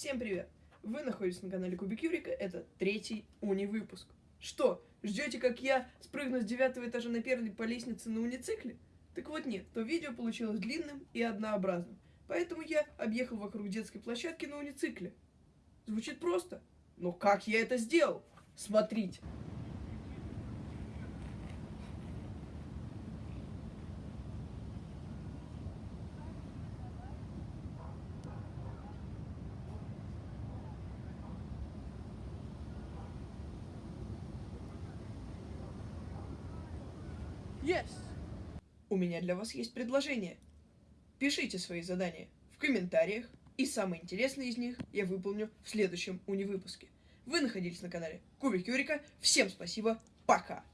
Всем привет! Вы находитесь на канале Кубик Юрика, это третий уни-выпуск. Что, ждете, как я спрыгну с девятого этажа на первый по лестнице на уницикле? Так вот нет, то видео получилось длинным и однообразным, поэтому я объехал вокруг детской площадки на уницикле. Звучит просто, но как я это сделал? Смотрите. Yes. У меня для вас есть предложение. Пишите свои задания в комментариях, и самые интересные из них я выполню в следующем уни-выпуске. Вы находились на канале Кубик Юрика. Всем спасибо, пока!